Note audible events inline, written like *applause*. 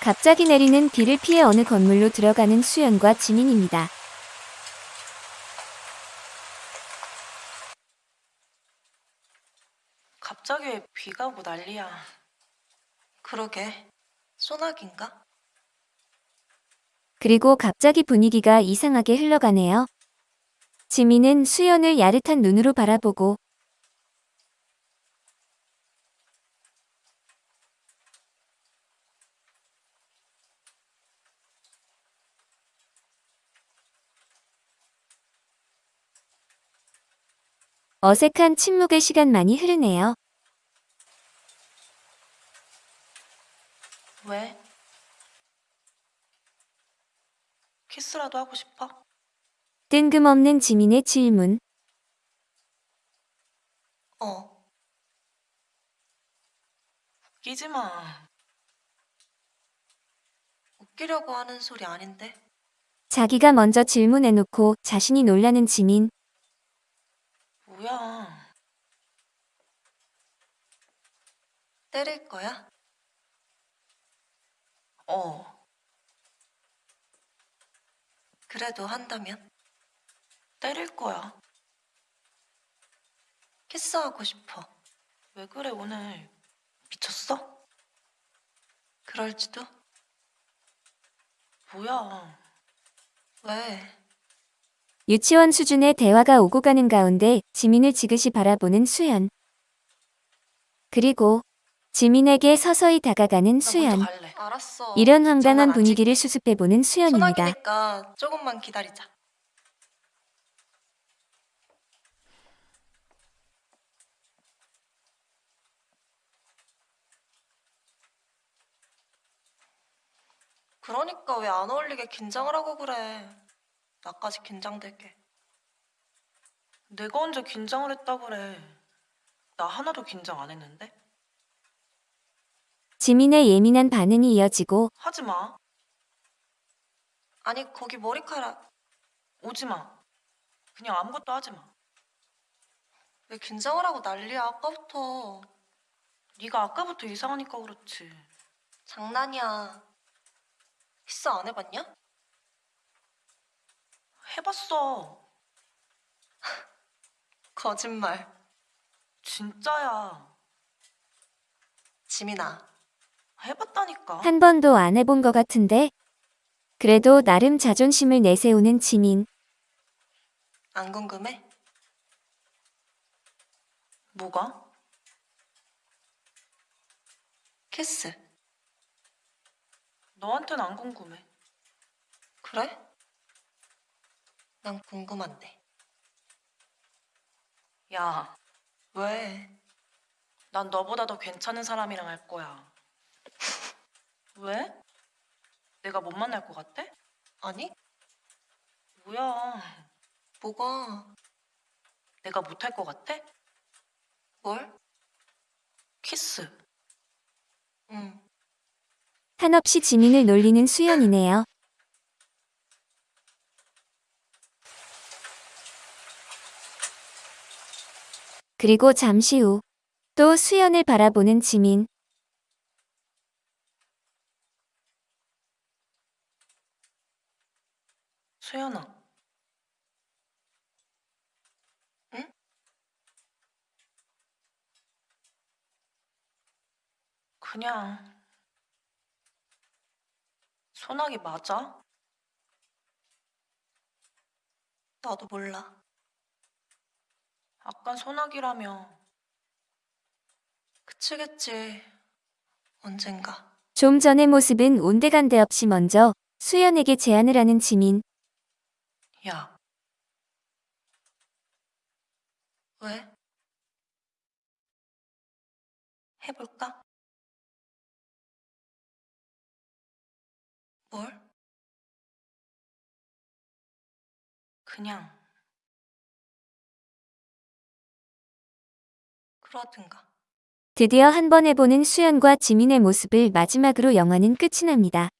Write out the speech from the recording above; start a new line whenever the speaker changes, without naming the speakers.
갑자기 내리는 비를 피해 어느 건물로 들어가는 수연과 지민입니다.
갑자기 왜 비가 오고 난리야.
그러게. 소나기인가?
그리고 갑자기 분위기가 이상하게 흘러가네요. 지민은 수연을 야릇한 눈으로 바라보고 어색한 침묵의 시간만이 흐르네요.
왜? 키스라도 하고 싶어?
뜬금없는 지민의 질문.
어.
웃기지 마.
웃기려고 하는 소리 아닌데.
자기가 먼저 질문해놓고 자신이 놀라는 지민.
뭐야.
때릴 거야?
어.
그래도 한다면?
때릴 거야.
키스하고 싶어.
왜 그래 오늘. 미쳤어?
그럴지도?
뭐야.
왜?
유치원 수준의 대화가 오고 가는 가운데 지민을 지그시 바라보는 수연. 그리고 지민에게 서서히 다가가는
나
수연. 이런 황당한. 분위기를 수습해보는 수연입니다.
조금만 기다리자. 그러니까 왜 안 어울리게 긴장을 하고 그래. 나까지 긴장되게.
내가 언제 긴장을 했다 그래. 나 하나도 긴장 안 했는데?
지민의 예민한 반응이 이어지고
하지 마.
아니 거기 머리카락
오지 마. 그냥 아무것도 하지 마.
왜 긴장을 하고 난리야 아까부터.
네가 아까부터 이상하니까 그렇지.
장난이야. 키스 안 해봤냐?
해봤어. *laughs*
거짓말.
진짜야.
지민아.
해봤다니까.
한 번도 안 해본 것 같은데 그래도 나름 자존심을 내세우는 지민.
안 궁금해?
뭐가?
키스.
너한테는 안 궁금해.
그래? 난 궁금한데.
야,
왜?
난 너보다 더 괜찮은 사람이랑 할 거야. 왜? 내가 못 만날 것 같아?
아니?
뭐야,
뭐가?
내가 못할 것 같아?
뭘?
키스.
응.
한없이 지민을 놀리는 수연이네요. 그리고 잠시 후 또 수연을 바라보는 지민.
수연아.
응?
그냥 소나기 맞아?
나도 몰라.
아까 소나기라며
그치겠지. 언젠가.
좀 전의 모습은 온데간데 없이 먼저 수연에게 제안을 하는 지민.
야
왜? 해볼까? 뭘?
그냥
그러든가.
드디어 한 번 해보는 수연과 지민의 모습을 마지막으로 영화는 끝이 납니다.